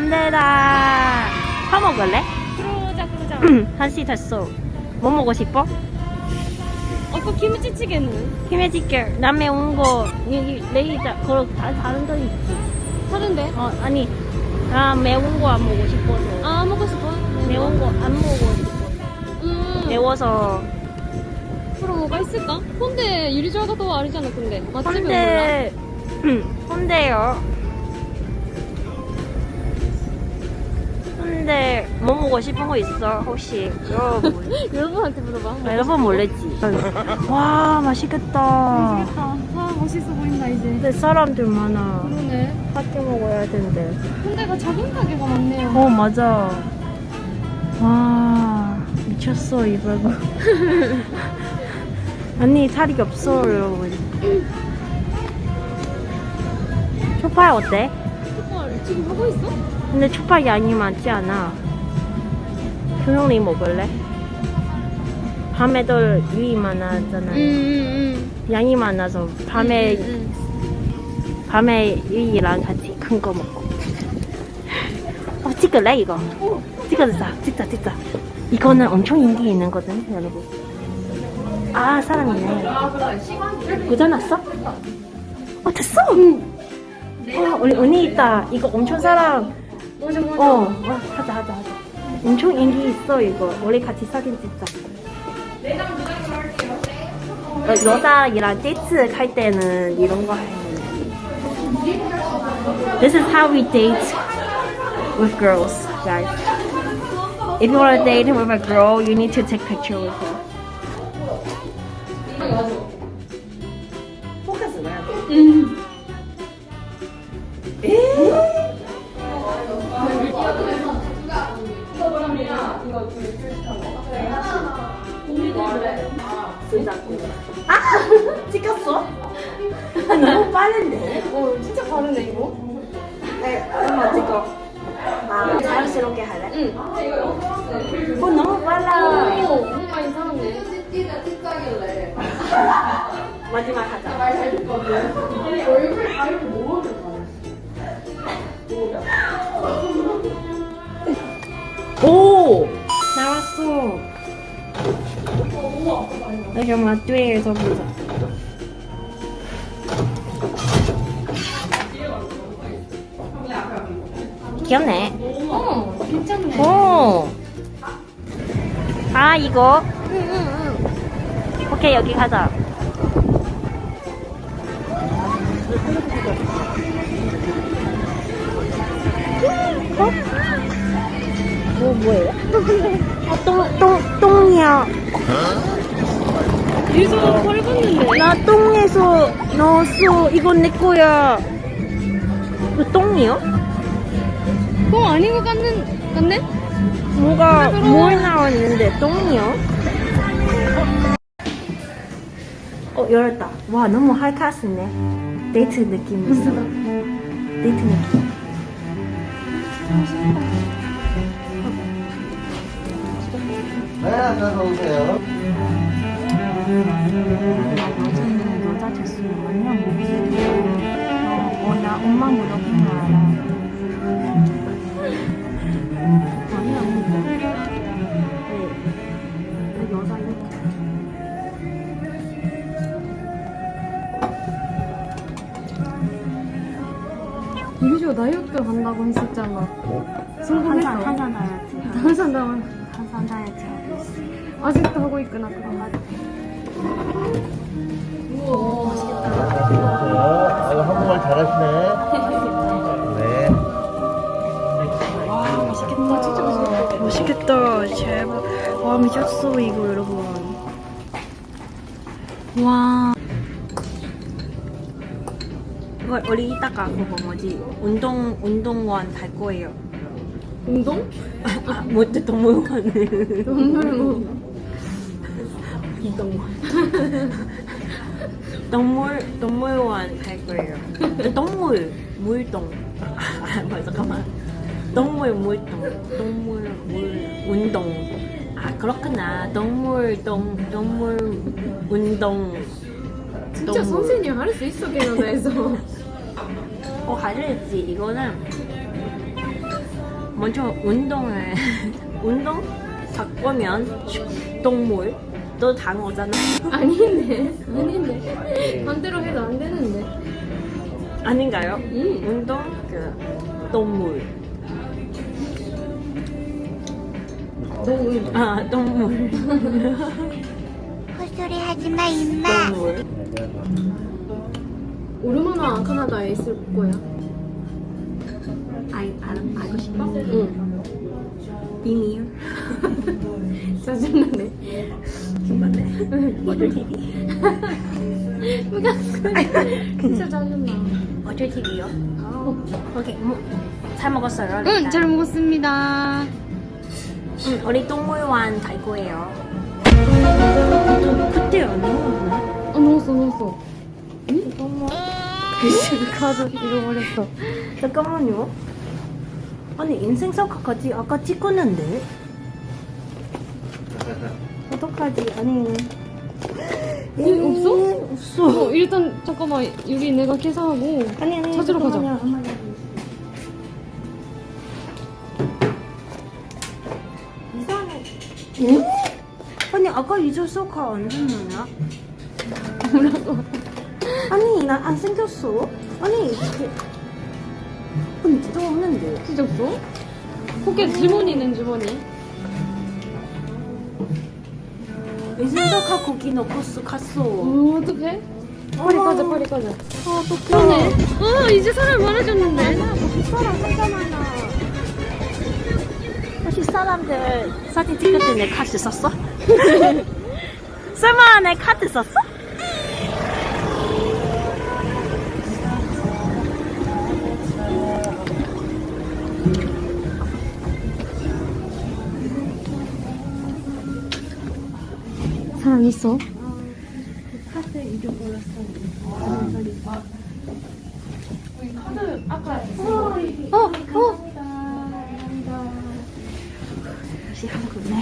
꼰대다. 사 먹을래? 그러자 그러자. 한시 됐어. 뭐 먹고 싶어? 아까 김치찌개는 김해지게 남해 온 거, 여기 레이자, 그거 다 다른 데 있지. 다른데? 어, 아니, 나 매운 거 안 먹고 싶어서. 아 먹고 싶어? 매운 거 안 먹고 싶어. 음. 매워서. 그럼 뭐가 있을까? 유리조아가 더 아니잖아 근데 맛집은 몰라? 근데, 근 근데 뭐 먹고 싶은 거 있어? 혹시 여러분 여러분한테 물어봐. 여러분 모르지? 와 맛있겠다. 아 멋있어 보인다 이제. 근데 사람들 많아. 그러네. 밖에 먹어야 되는데. 근데가 작은 가게가 많네요. 어 맞아. 와 미쳤어 이거. 언니 살이 없어 여러분. 초파이 어때? 족발 지금 하고 있어? 근데 초파이 양이 많지 않아. 효영이 먹을래? 밤에도 유이 많았잖아. 응응응. 양이 많아서 밤에 밤에 유이랑 같이 큰 거 먹고. 어 찍을래 이거? 찍어주자, 찍자, 찍자. 이거는 엄청 인기 있는 거든 여러분. 아 사람이네. 고장났어? 어 됐어. 어 우리 언니 있다. 이거 엄청 사람. 맞아 맞아. 어, 어 하자 하자 하자. 엄청 인기 있어 이거. 우리 같이 사진 찍자. 어, 여자이랑 데이트 할 때는 이런 거 하는 This is how we date with girls, guys. If you want to date with a girl, you need to take picture with her. 어 진짜 다르네 이거. 네, 한번 찍어. 아, 자연스럽게 할래? 응. 어, 너무 빨라. 오 너무 많이 살았네. 마지막 하자. 오! 나왔어. 나 그럼 마트에서 보자. 귀엽네. 어 괜찮네. 오! 아, 이거. 응 응 응. 오케이, 여기 가자. 어? 뭐, 뭐예요? 아, 똥, 똥, 똥이야. 털 걷는데. 나 똥에서 넣었어. 이건 내 거야. 그 똥이요? 그거 아닌 것 같는 같네? 뭐가. 뭘 나왔는데, 똥이요? 어, 열었다. 와, 너무 하이카스네. 데이트 느낌 있어. 데이트 느낌. 네, 안녕하세요. 여자 됐으면 완전 못생겨. 어, 어, 나 엄마 물어본 거 알아. 아직도 하고 있구나 그럼. 우와 맛있겠다. 아, 한국말 잘하시네. 네. 와, 맛있겠다. 진짜 맛있겠다. 맛있겠다. 제발. 와, 미쳤어, 이거, 여러분. 와. 어, 우리 이따가 그거 뭐지? 운동, 운동원 갈 거예요. 운동? 아, 못해, 동물원. 동물 동물. 동물, 동물원 갈 거예요. 동물, 물동. 아, 뭐, 잠깐만. 동물, 물동. 동물, 물, 운동. 아, 그렇구나. 동물, 동, 동물, 운동. 진짜. 선생님 할 수 있어 캐나다에서. 어, 가르지. 이거는 먼저 운동을 운동 바꾸면 동물 너 단어잖아. 아닌데 아닌데 반대로 해도 안 되는데 아닌가요? 음. 운동 그 동물. 너무 아 동물. 헛소리 하지 마, 임마. 동물. 얼마나 카나다에 있을 거야? 알, 알, 알고 싶어? 응 비밀. 짜증나네. 어쩔 TV. 진짜 짜증나 어쩔 TV요? 오케이. 뭐, 잘 먹었어요. 응 일단. 잘 먹었습니다 응, 우리 동물원 갈 거예요. 그때 안 먹었나? 어 넣었어 넣었어 잠깐만. 그 카드 잃어버렸어. 잠깐만요. 아니 인생사과까지 아까 찍었는데. 어떡하지? 아니. 이 없어? 없어. 어 일단 잠깐만 여기 내가 계산하고 아니 아니 찾으러 가자. 잠깐만요. 엄마, 여기. 이상해. 응? 아니 아까 잊었어가 안 됐느냐? 뭐라고 아니 나 안 생겼어. 아니 이게 아니 진짜 없는데. 찢었어? 포켓 주머니는 주머니 인생사과 거기 넣고 쓱 갔어. 어 어떡해? 파리 까자 파리 까자 아 어떡해. 그러네 어 이제 사람 많아졌는데 거기 사람 진짜 많아. 혹시 사람들 사진 찍을 때내 카드 썼어? 설마 내 카드 썼어? 사람 있어? 카드 잃어버렸어. 어! 어! 역시 한국네.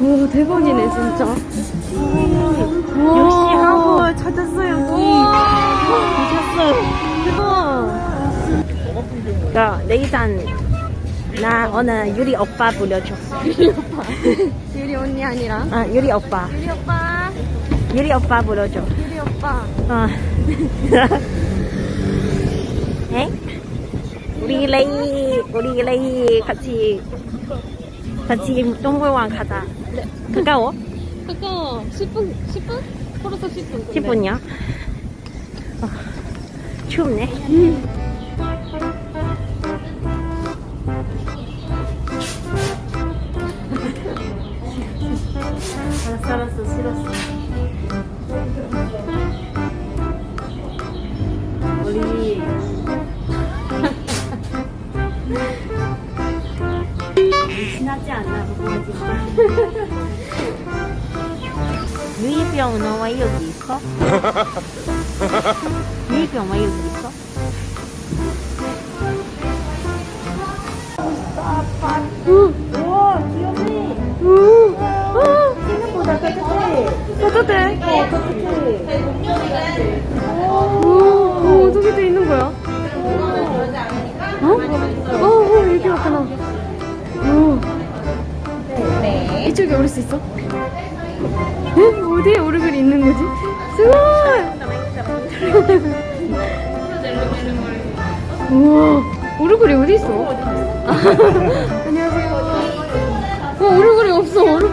오 대박이네 진짜 역시 한국 찾았어 여기. 찾았어. 대박. 야 내일장 나 오늘 유리 오빠 불러줘. 유리 오빠 유리 언니 아니라 아 유리 오빠. 유리 오빠 유리 오빠 불러줘. 유리 오빠 어. 에? 우리 레이 우리 레이 같이 같이 동물원 가자. 가까워? 가까워 10분 10분? 걸어서 10분 10분이요? 어, 춥네. 알았어, 알았어, 싫었어. 우리 친하지 않나 보지. 유이병 너와 여기 있어? 유이병 왜 여기 있어? 따뜻해 어 따뜻해 오 어떻게 돼 있는 거야? 어? 어, 어 여기 왔구나 오 이쪽에 오를 수 있어? 에? 어디에 오르글이 있는 거지? 스고이 우와 오르글이 어디 있어? 안녕하세요 어 오르글이 없어 오르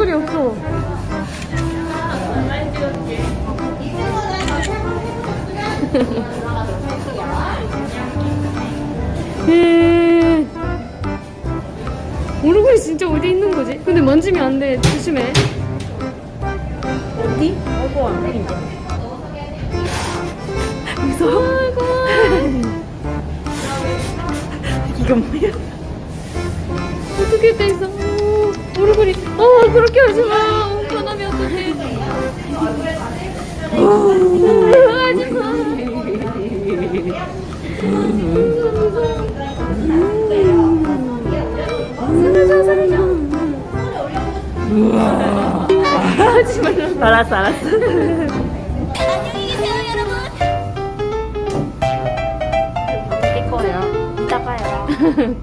어디 있는 거지? 근데 만지면 안 돼 조심해 어디? 어고 안 보인다 무서워 이거 뭐야? 어떻게 돼 있어? 오, 오르글이 어 그렇게 하지 마. 어, 변하면 어떡해? 하지 마. 살려줘 하지 말라. 알았어 알았어 안녕히 계세요, 여러분. 어떻게 거예요? 이따 봐요